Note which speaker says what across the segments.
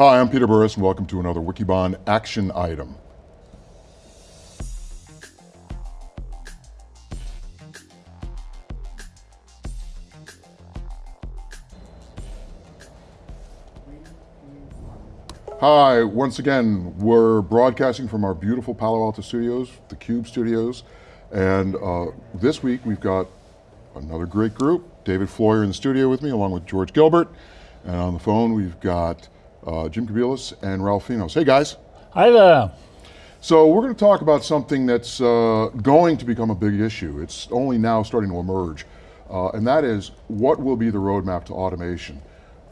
Speaker 1: Hi, I'm Peter Burris and welcome to another Wikibon action item. Hi, once again, we're broadcasting from our beautiful Palo Alto studios, the Cube studios, and uh, this week we've got another great group. David Floyer in the studio with me, along with George Gilbert, and on the phone we've got uh, Jim Kobielus and Ralph Finos. Hey guys.
Speaker 2: Hi there.
Speaker 1: So we're going to talk about something that's uh, going to become a big issue. It's only now starting to emerge, uh, and that is what will be the roadmap to automation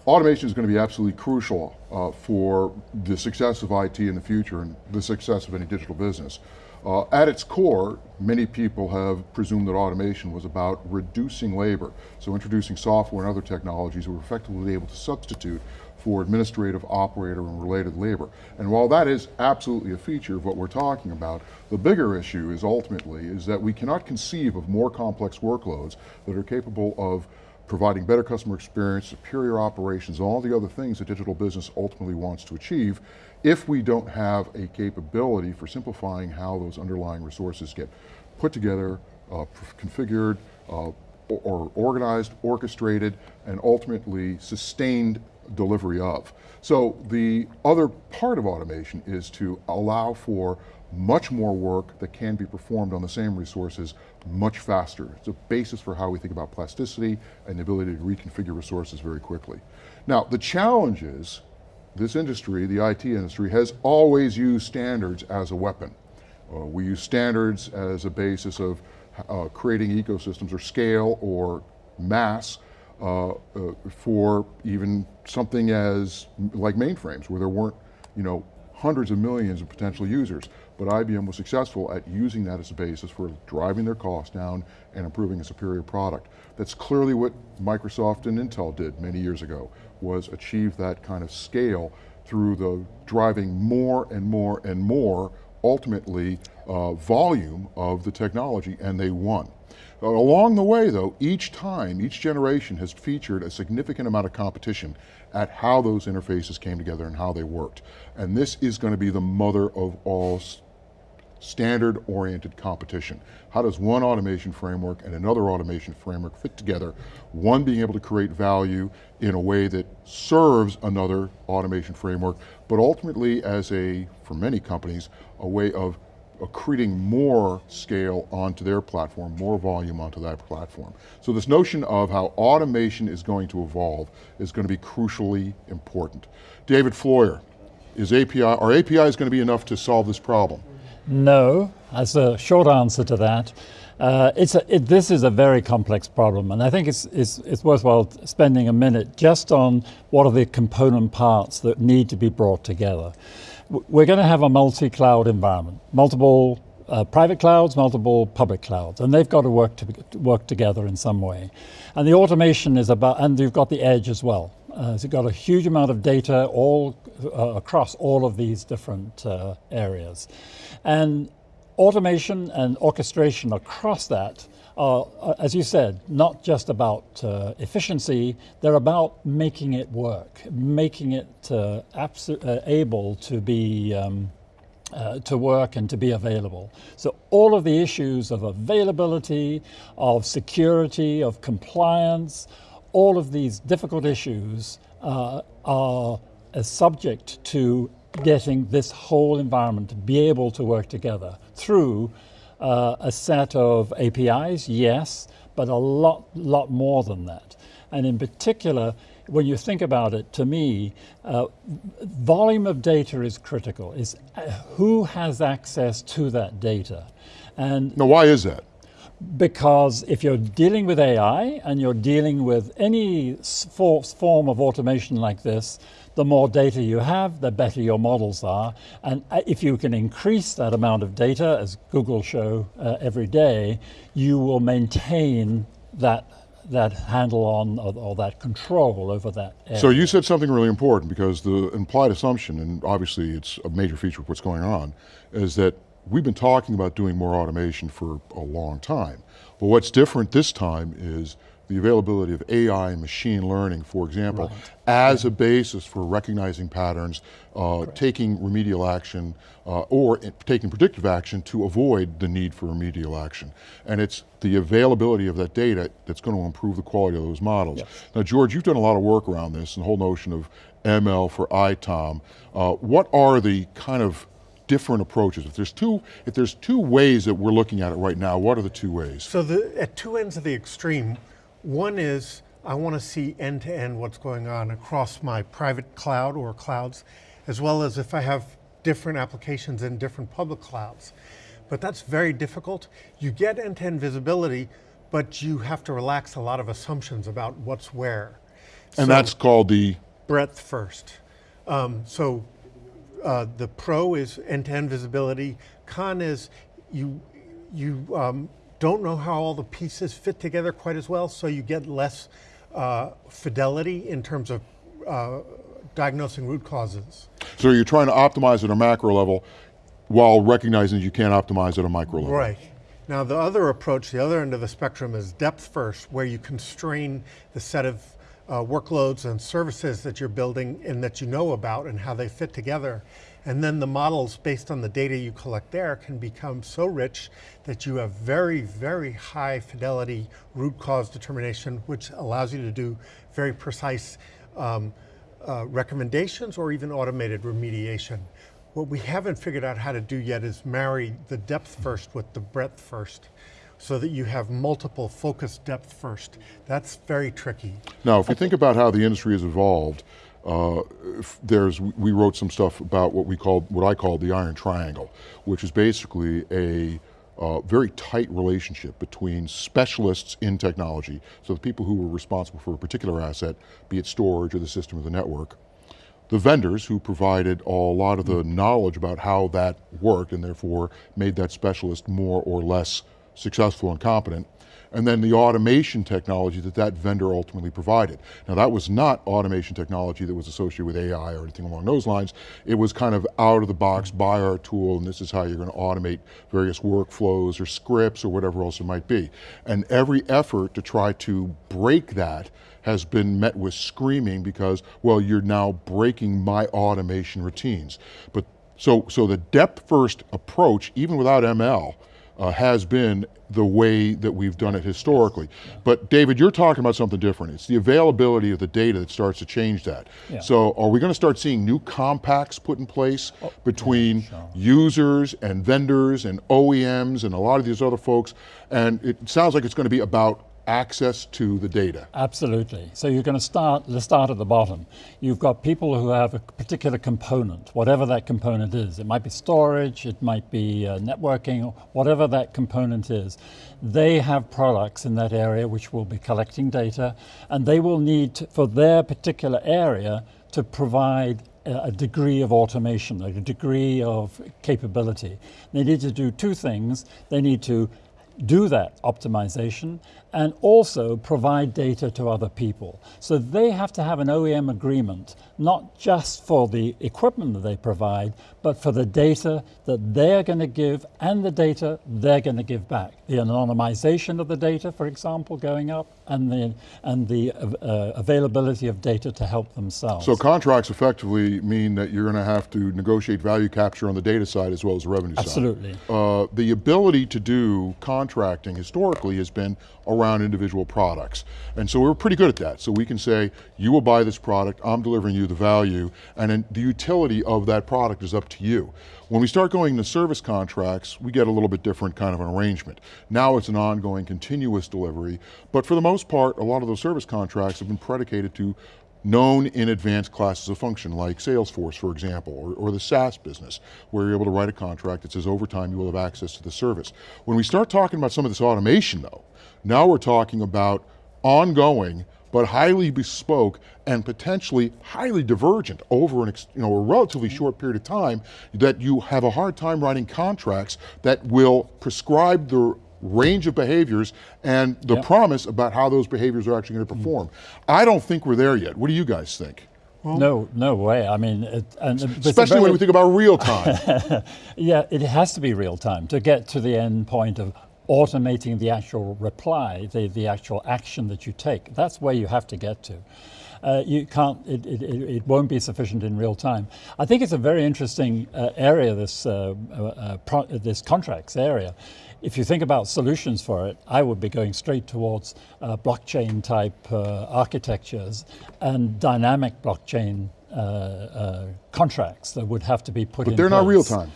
Speaker 1: automation is going to be absolutely crucial uh, for the success of IT in the future and the success of any digital business. Uh, at its core, many people have presumed that automation was about reducing labor. So introducing software and other technologies were effectively able to substitute for administrative, operator, and related labor. And while that is absolutely a feature of what we're talking about, the bigger issue is ultimately is that we cannot conceive of more complex workloads that are capable of providing better customer experience, superior operations, all the other things that digital business ultimately wants to achieve if we don't have a capability for simplifying how those underlying resources get put together, uh, configured, uh, or organized, orchestrated, and ultimately sustained delivery of. So the other part of automation is to allow for much more work that can be performed on the same resources much faster. It's a basis for how we think about plasticity and the ability to reconfigure resources very quickly. Now, the challenge is, this industry, the IT industry, has always used standards as a weapon. Uh, we use standards as a basis of uh, creating ecosystems or scale or mass uh, uh for even something as like mainframes where there weren't you know, hundreds of millions of potential users, but IBM was successful at using that as a basis for driving their costs down and improving a superior product. That's clearly what Microsoft and Intel did many years ago, was achieve that kind of scale through the driving more and more and more, ultimately, uh, volume of the technology, and they won. Along the way though, each time, each generation has featured a significant amount of competition at how those interfaces came together and how they worked. And this is going to be the mother of all standard oriented competition. How does one automation framework and another automation framework fit together? One being able to create value in a way that serves another automation framework, but ultimately as a, for many companies, a way of accreting more scale onto their platform, more volume onto that platform. So this notion of how automation is going to evolve is going to be crucially important. David Floyer, is API, are APIs going to be enough to solve this problem?
Speaker 2: No, as a short answer to that. Uh, it's a, it, this is a very complex problem, and I think it's, it's, it's worthwhile spending a minute just on what are the component parts that need to be brought together we're going to have a multi-cloud environment, multiple uh, private clouds, multiple public clouds, and they've got to work to work together in some way. And the automation is about, and you've got the edge as well. Uh, so you've got a huge amount of data all uh, across all of these different uh, areas. And automation and orchestration across that are, as you said, not just about uh, efficiency, they're about making it work, making it uh, uh, able to be um, uh, to work and to be available. So all of the issues of availability, of security, of compliance, all of these difficult issues uh, are subject to getting this whole environment to be able to work together through uh, a set of APIs, yes, but a lot, lot more than that. And in particular, when you think about it, to me, uh, volume of data is critical. Is uh, who has access to that data?
Speaker 1: And now, why is that?
Speaker 2: Because if you're dealing with AI and you're dealing with any form of automation like this, the more data you have, the better your models are. And uh, if you can increase that amount of data, as Google show uh, every day, you will maintain that that handle on or, or, that control over that area.
Speaker 1: So you said something really important because the implied assumption, and obviously it's a major feature of what's going on, is that we've been talking about doing more automation for a long time. But what's different this time is the availability of AI and machine learning, for example, as a basis for recognizing patterns, uh, taking remedial action, uh, or taking predictive action to avoid the need for remedial action. And it's the availability of that data that's going to improve the quality of those models. Now, George, you've done a lot of work around this, and the whole notion of ML for ITOM. Uh, what are the kind of different approaches? If there's two, if there's two ways that we're looking at it right now, what are the two ways?
Speaker 3: So the, at two ends of the extreme, one is I want to see end to end what's going on across my private cloud or clouds, as well as if I have different applications in different public clouds. But that's very difficult. You get end to end visibility, but you have to relax a lot of assumptions about what's where.
Speaker 1: And
Speaker 3: So-
Speaker 1: that's called the
Speaker 3: breadth first. Um, so uh, the pro is end-to-end visibility. Con is you you um, don't know how all the pieces fit together quite as well, so you get less uh, fidelity in terms of uh, diagnosing root causes.
Speaker 1: So you're trying to optimize at a macro level while recognizing you can't optimize at a micro level.
Speaker 3: Right. Now the other approach, the other end of the spectrum is depth first, where you constrain the set of uh, workloads and services that you're building and that you know about and how they fit together. And then the models based on the data you collect there can become so rich that you have very, very high fidelity root cause determination, which allows you to do very precise um, uh, recommendations or even automated remediation. What we haven't figured out how to do yet is marry the depth first with the breadth first so that you have multiple focus depth first. That's very tricky.
Speaker 1: Now, if you think about how the industry has evolved, uh, there's we wrote some stuff about what we called what I call the iron triangle, which is basically a uh, very tight relationship between specialists in technology, so the people who were responsible for a particular asset, be it storage or the system or the network, the vendors who provided a lot of the knowledge about how that worked and therefore made that specialist more or less successful and competent, and then the automation technology that that vendor ultimately provided. Now that was not automation technology that was associated with AI or anything along those lines. It was kind of out of the box, buy our tool and this is how you're going to automate various workflows or scripts or whatever else it might be. And every effort to try to break that has been met with screaming because, well, you're now breaking my automation routines. But so, so the depth first approach, even without ML, uh, has been the way that we've done it historically. But David, you're talking about something different. It's the availability of the data that starts to change that.
Speaker 2: Yeah.
Speaker 1: So are we going to start seeing new compacts put in place between users and vendors and OEMs and a lot of these other folks? And it sounds like it's going to be about access to the data.
Speaker 2: Absolutely. So you're going to start, let's start at the bottom. You've got people who have a particular component, whatever that component is. It might be storage, it might be uh, networking, whatever that component is. They have products in that area which will be collecting data, and they will need, to, for their particular area, to provide a a degree of automation, a degree of capability. They need to do two things. They need to do that optimization and also provide data to other people. So they have to have an OEM agreement, not just for the equipment that they provide, but for the data that they're going to give and the data they're going to give back. The anonymization of the data, for example, going up, and the, and the uh, availability of data to help themselves.
Speaker 1: So contracts effectively mean that you're going to have to negotiate value capture on the data side as well as the revenue side.
Speaker 2: Absolutely.
Speaker 1: Uh, the ability to do contracting historically has been around individual products. And so we're pretty good at that. So we can say, you will buy this product, I'm delivering you the value, and then the utility of that product is up to you. When we start going to service contracts, we get a little bit different kind of an arrangement. Now it's an ongoing, continuous delivery, but for the most part, a lot of those service contracts have been predicated to known in advance classes of function, like Salesforce, for example, or, or, the SaaS business, where you're able to write a contract that says over time you will have access to the service. When we start talking about some of this automation though, now we're talking about ongoing, but highly bespoke and potentially highly divergent over an, you know, a relatively short period of time that you have a hard time writing contracts that will prescribe the range of behaviors and the
Speaker 2: Yep.
Speaker 1: promise about how those behaviors are actually going to mm. perform. I don't think we're there yet. What do you guys think?
Speaker 2: no, no way. I mean, it, and, but it's
Speaker 1: Especially when we think about real time.
Speaker 2: Yeah, it has to be real time to get to the end point of automating the actual reply, the, the actual action that you take. That's where you have to get to. Uh, you can't, it, it, it, won't be sufficient in real time. I think it's a very interesting uh, area, this, uh, uh, uh this contracts area. If you think about solutions for it, I would be going straight towards uh, blockchain type architectures and dynamic blockchain contracts that would have to be put
Speaker 1: but
Speaker 2: in
Speaker 1: they're
Speaker 2: place.
Speaker 1: not real time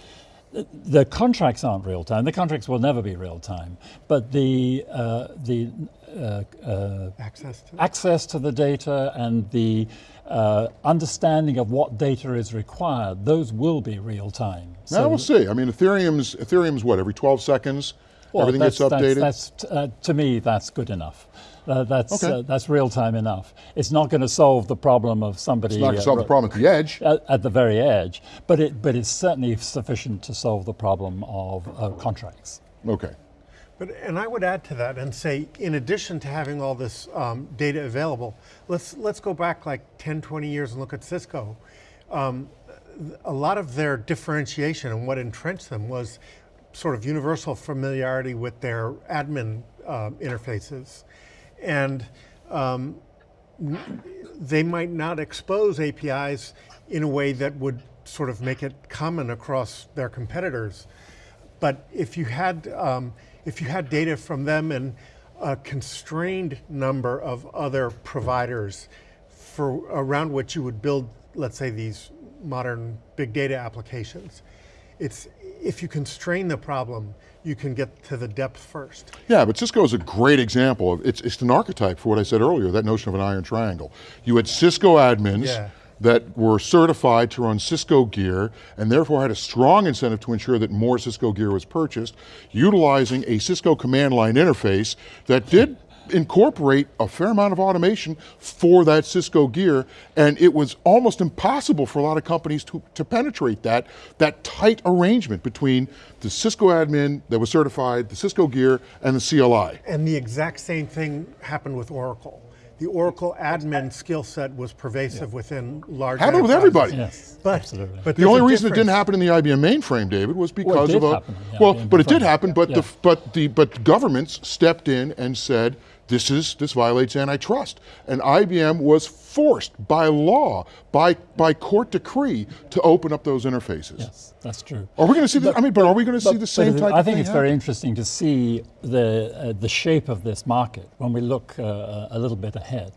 Speaker 2: the contracts aren't real time. The contracts will never be real time. But the uh, the uh, uh,
Speaker 3: access to
Speaker 2: access to the data and the uh, understanding of what data is required, those will be real time.
Speaker 1: So now we'll see. I mean, Ethereum's Ethereum's what every 12 seconds.
Speaker 2: Well,
Speaker 1: everything gets updated.
Speaker 2: That's, that's uh, to me, that's good enough. Uh, that's
Speaker 1: okay.
Speaker 2: uh, that's real time enough. It's not going to solve the problem of somebody.
Speaker 1: It's not going to solve the problem at the edge.
Speaker 2: At, at, the very edge, but it but it's certainly sufficient to solve the problem of uh, contracts.
Speaker 1: Okay.
Speaker 3: But and I would add to that and say, in addition to having all this um, data available, let's let's go back like 10, 20 years and look at Cisco. Um, a lot of their differentiation and what entrenched them was sort of universal familiarity with their admin uh, interfaces and um, they might not expose APIs in a way that would sort of make it common across their competitors. But if you had, um, if you had data from them and a constrained number of other providers for around which you would build, let's say, these modern big data applications, it's if you constrain the problem, you can get to the depth first.
Speaker 1: Yeah, but Cisco is a great example. Of, it's, it's an archetype for what I said earlier, that notion of an iron triangle. You had Cisco admins
Speaker 3: yeah.
Speaker 1: that were certified to run Cisco gear and therefore had a strong incentive to ensure that more Cisco gear was purchased, utilizing a Cisco command line interface that did incorporate a fair amount of automation for that Cisco gear, and it was almost impossible for a lot of companies to, to penetrate that, that tight arrangement between the Cisco admin that was certified, the Cisco gear, and the CLI.
Speaker 3: And the exact same thing happened with Oracle the Oracle admin skill set was pervasive yeah. within large
Speaker 1: Happened with everybody.
Speaker 2: Yes,
Speaker 3: but,
Speaker 2: absolutely.
Speaker 3: but
Speaker 1: the only reason it didn't happen in the IBM mainframe, David, was because
Speaker 2: well,
Speaker 1: of a
Speaker 2: happen, yeah,
Speaker 1: well,
Speaker 2: but
Speaker 1: it did happen. But yeah. the but the but governments stepped in and said this is this violates antitrust. And IBM was forced by law, by by court decree, to open up those interfaces.
Speaker 2: Yes, that's true.
Speaker 1: Are we going to see? But, the, I mean, but are we going to see the same type?
Speaker 2: I think it's
Speaker 1: happen?
Speaker 2: very interesting to see the uh, the shape of this market when we look uh, a little bit ahead.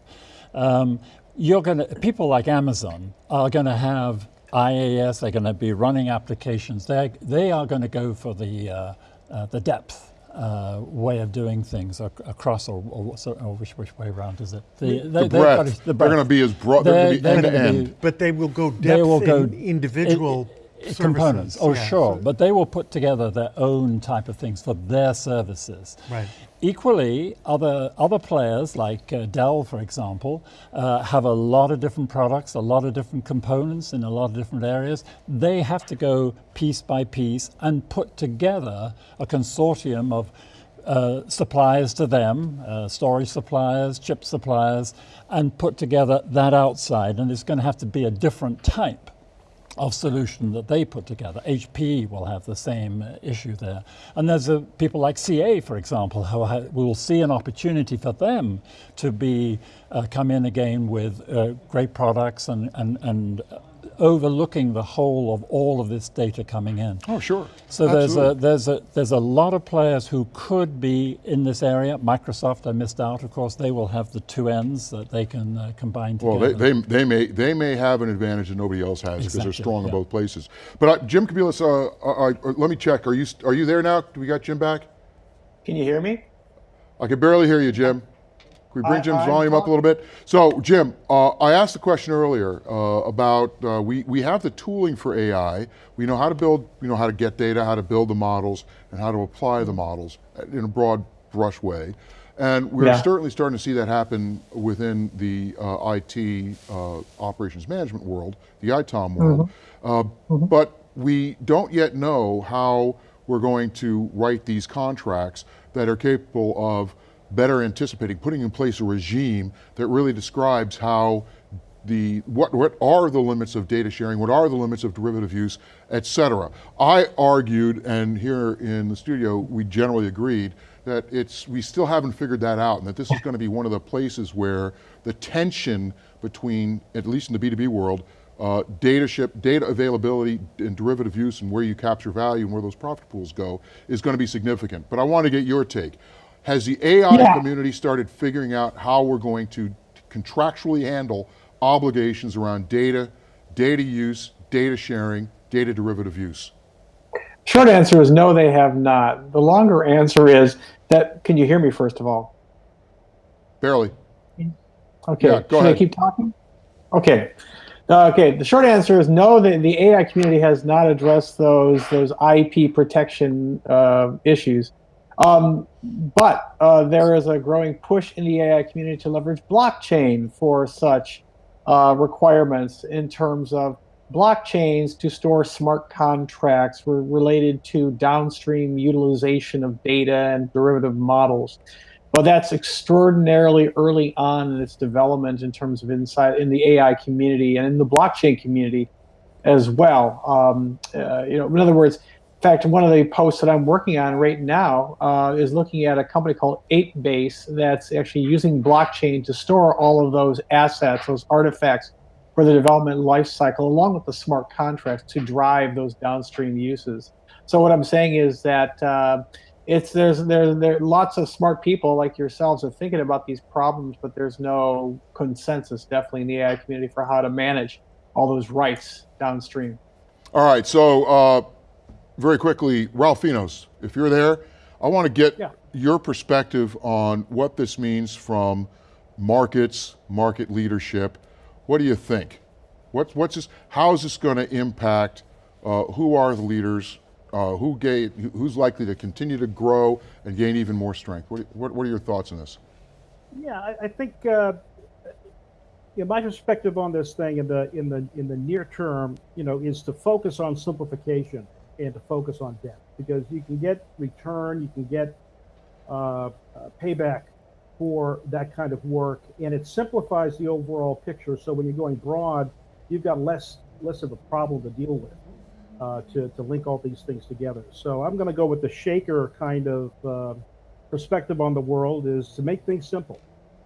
Speaker 2: Um, you're going to people like Amazon are going to have IAS, They're going to be running applications. They they are going to go for the uh, uh the depth uh, way of doing things across, or, or, or, which, which way around is it?
Speaker 1: The, the, the breadth. The breadth. They're going to be as broad. They're, they're going to be end to end.
Speaker 3: But they will go depth they will go in individual. It,
Speaker 2: components. Oh,
Speaker 3: yeah,
Speaker 2: sure. So but they will put together their own type of things for their services.
Speaker 3: Right.
Speaker 2: Equally, other other players like uh, Dell, for example, uh, have a lot of different products, a lot of different components in a lot of different areas. They have to go piece by piece and put together a consortium of uh, suppliers to them, uh, storage suppliers, chip suppliers, and put together that outside. And it's going to have to be a different type of solution that they put together. HP will have the same issue there. And there's a, people like CA, for example, who will see an opportunity for them to be uh, come in again with uh, great products and, and, and overlooking the whole of all of this data coming in.
Speaker 1: Oh, sure.
Speaker 2: So there's a, there's, a, there's a lot of players who could be in this area. Microsoft, I missed out, of course, they will have the two ends that they can uh, combine together.
Speaker 1: Well, they, they, they, may, they may have an advantage that nobody else has because exactly, they're strong yeah. in both places. But uh, Jim Kobielus, uh, uh, uh, let me check. Are you, are you there now? Do we got Jim back?
Speaker 4: Can you hear me?
Speaker 1: I can barely hear you, Jim. We bring I, Jim's I, volume up a little bit? So, Jim, uh, I asked the question earlier uh, about uh, we we have the tooling for AI. We know how to build, we know how to get data, how to build the models, and how to apply the models in a broad brush way. And we're yeah. certainly starting to see that happen within the uh, IT uh, operations management world, the ITOM world. Mm -hmm. Mm -hmm. But we don't yet know how we're going to write these contracts that are capable of better anticipating, putting in place a regime that really describes how the what what are the limits of data sharing? What are the limits of derivative use, et cetera? I argued, and here in the studio, we generally agreed that it's we still haven't figured that out, and that this is going to be one of the places where the tension between, at least in the B2B world, uh, data ship, data availability and derivative use and where you capture value and where those profit pools go is going to be significant. But I want to get your take. Has the AI
Speaker 4: Yeah.
Speaker 1: community started figuring out how we're going to contractually handle obligations around data, data use, data sharing, data derivative use?
Speaker 4: Short answer is no, they have not. The longer answer is that, can you hear me first of all?
Speaker 1: Barely.
Speaker 4: Okay,
Speaker 1: Yeah, go
Speaker 4: should
Speaker 1: ahead.
Speaker 4: I keep talking? Okay. Uh, okay, the short answer is no, the, the AI community has not addressed those, those IP protection uh, issues. Um, but uh, there is a growing push in the AI community to leverage blockchain for such uh, requirements in terms of blockchains to store smart contracts related to downstream utilization of data and derivative models. But that's extraordinarily early on in its development in terms of inside in the AI community and in the blockchain community as well. Um, uh, you know, in other words, fact, one of the posts that I'm working on right now uh, is looking at a company called 8base that's actually using blockchain to store all of those assets, those artifacts for the development life cycle, along with the smart contracts to drive those downstream uses. So what I'm saying is that uh, it's there's there there lots of smart people like yourselves are thinking about these problems, but there's no consensus definitely in the AI community for how to manage all those rights downstream.
Speaker 1: All right, so uh, very quickly, Ralph Finos, if you're there, I want to get
Speaker 4: Yeah.
Speaker 1: your perspective on what this means from markets, market leadership. What do you think? What's, what's this, how is this going to impact, uh, who are the leaders, uh, who gave, who's likely to continue to grow and gain even more strength? What, what, what are your thoughts on this?
Speaker 5: Yeah, I, I think uh, you know, my perspective on this thing in the in the in the near term, you know, is to focus on simplification and to focus on depth because you can get return, you can get uh, uh, payback for that kind of work, and it simplifies the overall picture. So when you're going broad, you've got less less of a problem to deal with uh, to to link all these things together. So I'm going to go with the shaker kind of uh, perspective on the world is to make things simple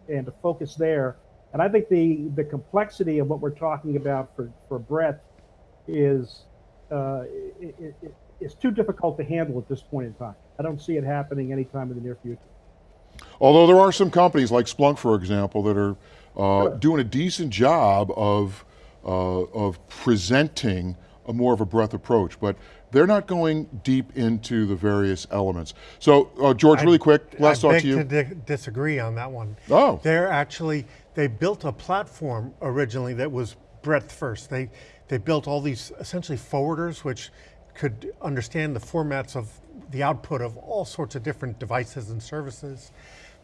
Speaker 5: and to focus there. And I think the the complexity of what we're talking about for for breadth is uh, it, it, it- it's too difficult to handle at this point in time. I don't see it happening anytime in the near future.
Speaker 1: Although there are some companies like Splunk, for example, that are uh, doing a decent job of, uh, of presenting a more of a breadth approach, but they're not going deep into the various elements. So, uh, George, really quick, last
Speaker 3: I
Speaker 1: thought
Speaker 3: beg
Speaker 1: to you.
Speaker 3: di- disagree on that one.
Speaker 1: Oh.
Speaker 3: They're actually, they built a platform originally that was breadth first. They, they built all these essentially forwarders which could understand the formats of the output of all sorts of different devices and services.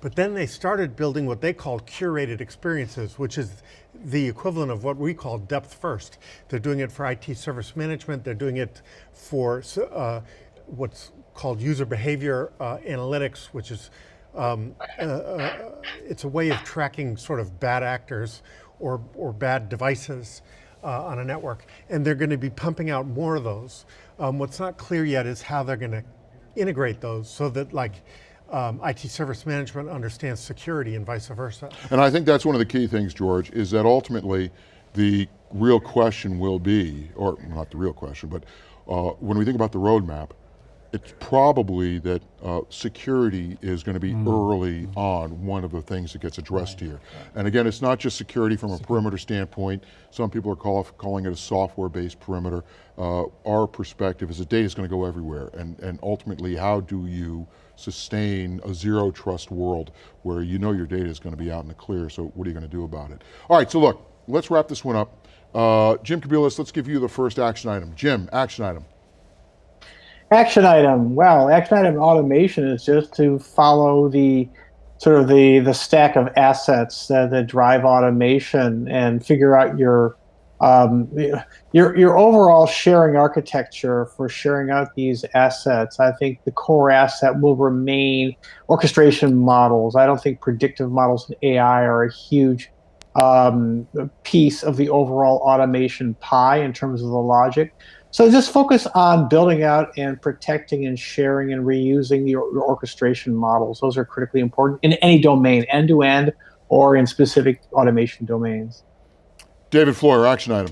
Speaker 3: But then they started building what they called curated experiences, which is the equivalent of what we call depth first. They're doing it for IT service management. They're doing it for uh, what's called user behavior uh, analytics, which is um, uh, uh, it's a way of tracking sort of bad actors or or bad devices uh, on a network, and they're going to be pumping out more of those. Um, what's not clear yet is how they're going to integrate those so that like um, IT service management understands security and vice versa.
Speaker 1: And I think that's one of the key things, George, is that ultimately the real question will be, or not the real question, but uh, when we think about the roadmap, it's probably that uh, security is going to be early on one of the things that gets addressed here. And again, it's not just security from a perimeter standpoint. Some people are call, calling it a software-based perimeter. Uh, our perspective is that data is going to go everywhere, and, and ultimately, how do you sustain a zero trust world where you know your data is going to be out in the clear, so what are you going to do about it? All right, so look, let's wrap this one up. Uh, Jim Kobielus, let's give you the first action item. Jim, action item.
Speaker 4: Action item. Well, action item automation is just to follow the sort of the the stack of assets that, that drive automation and figure out your um, your your overall sharing architecture for sharing out these assets. I think the core asset will remain orchestration models. I don't think predictive models and AI are a huge um, piece of the overall automation pie in terms of the logic. So just focus on building out and protecting and sharing and reusing your, your orchestration models. Those are critically important in any domain, end to end, or in specific automation domains.
Speaker 1: David Floyer, action item.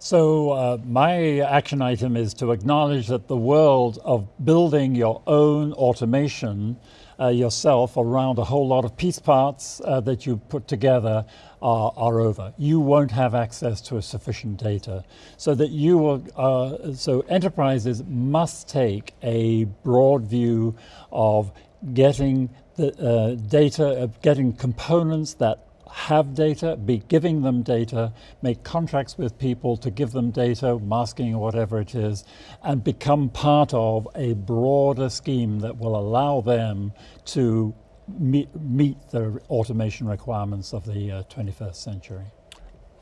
Speaker 2: So uh, my action item is to acknowledge that the world of building your own automation uh, yourself around a whole lot of piece parts uh, that you put together are, are, over. You won't have access to a sufficient data. So that you will, uh, so enterprises must take a broad view of getting the uh, data, getting components that have data, be giving them data, make contracts with people to give them data, masking or whatever it is, and become part of a broader scheme that will allow them to meet, meet the automation requirements of the uh, 21st century.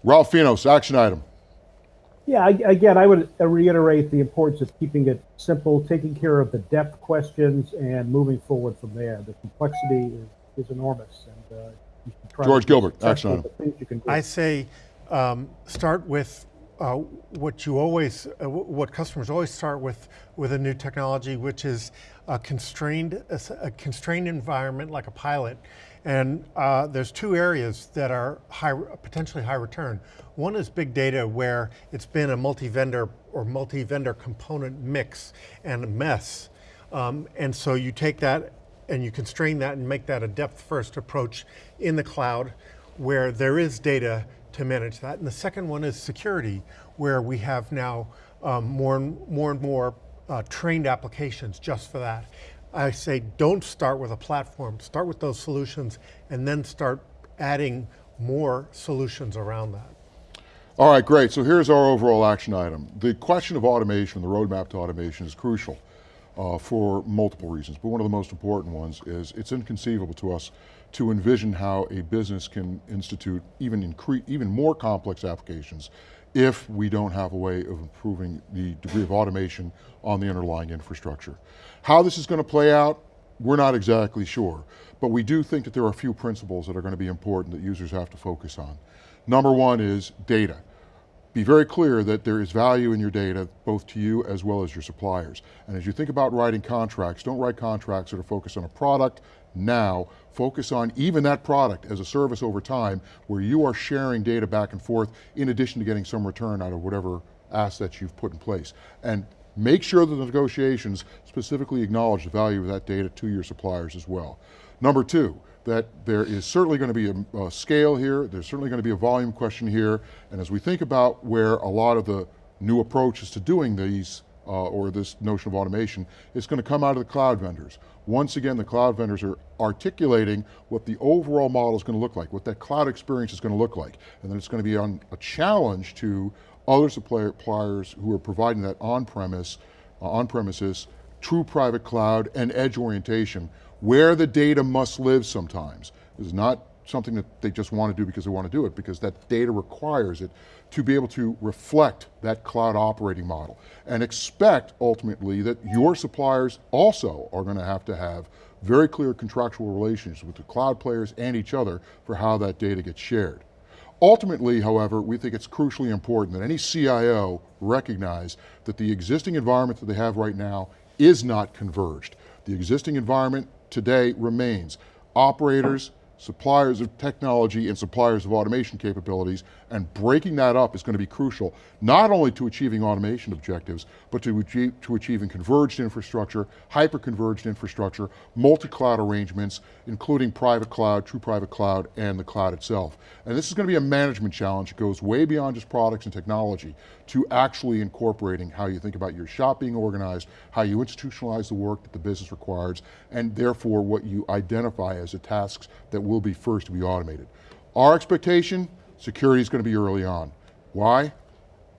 Speaker 1: Ralph Finos, action item.
Speaker 5: Yeah, I, again, I would reiterate the importance of keeping it simple, taking care of the depth questions, and moving forward from there. The complexity is, is enormous, and uh,
Speaker 1: George Gilbert, action
Speaker 3: item. I say um, start with uh, what you always, uh, what customers always start with with a new technology, which is a constrained, a, a constrained environment like a pilot. And uh, there's two areas that are high, potentially high return. One is big data where it's been a multi-vendor or multi-vendor component mix and a mess. Um, and so you take that and you constrain that and make that a depth first approach in the cloud where there is data to manage that. And the second one is security, where we have now um, more, and more and more uh, trained applications just for that. I say don't start with a platform, start with those solutions and then start adding more solutions around that.
Speaker 1: All right, great. So here's our overall action item. The question of automation, the roadmap to automation is crucial uh, for multiple reasons, but one of the most important ones is it's inconceivable to us to envision how a business can institute even, even more complex applications if we don't have a way of improving the degree of automation on the underlying infrastructure. How this is going to play out, we're not exactly sure, but we do think that there are a few principles that are going to be important that users have to focus on. Number one is data be very clear that there is value in your data, both to you as well as your suppliers. And as you think about writing contracts, don't write contracts that are focused on a product now, focus on even that product as a service over time where you are sharing data back and forth in addition to getting some return out of whatever assets you've put in place. And make sure that the negotiations specifically acknowledge the value of that data to your suppliers as well. Number two, that there is certainly going to be a, a, scale here, there's certainly going to be a volume question here, and as we think about where a lot of the new approaches to doing these, uh, or this notion of automation, it's going to come out of the cloud vendors. Once again, the cloud vendors are articulating what the overall model is going to look like, what that cloud experience is going to look like, and then it's going to be on a challenge to other suppliers who are providing that on-premise, uh, on-premises, true private cloud and edge orientation where the data must live sometimes. This is not something that they just want to do because they want to do it, because that data requires it to be able to reflect that cloud operating model and expect ultimately that your suppliers also are going to have to have very clear contractual relations with the cloud players and each other for how that data gets shared. Ultimately, however, we think it's crucially important that any CIO recognize that the existing environment that they have right now is not converged. The existing environment today remains. Operators, suppliers of technology and suppliers of automation capabilities, and breaking that up is going to be crucial, not only to achieving automation objectives, but to, achieve, to achieving converged infrastructure, hyper-converged infrastructure, multi-cloud arrangements, including private cloud, true private cloud, and the cloud itself. And this is going to be a management challenge. It goes way beyond just products and technology to actually incorporating how you think about your shop being organized, how you institutionalize the work that the business requires, and therefore what you identify as the tasks that will be first to be automated. Our expectation, security is going to be early on. Why?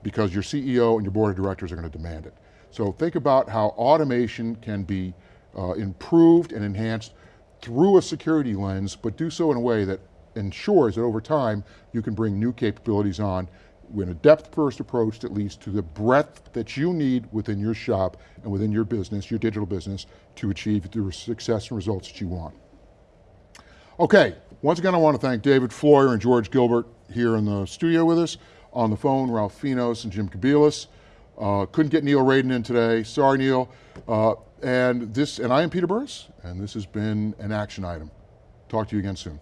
Speaker 1: Because your CEO and your board of directors are going to demand it. So think about how automation can be uh, improved and enhanced through a security lens, but do so in a way that ensures that over time, you can bring new capabilities on in a depth-first approach that leads to the breadth that you need within your shop and within your business, your digital business, to achieve the success and results that you want. Okay, Once again, I want to thank David Floyer and George Gilbert here in the studio with us. On the phone, Ralph Finos and Jim Kobielus. Uh, couldn't get Neil Raden in today. Sorry, Neil. Uh, and this, and I am Peter Burris, and this has been an action item. Talk to you again soon.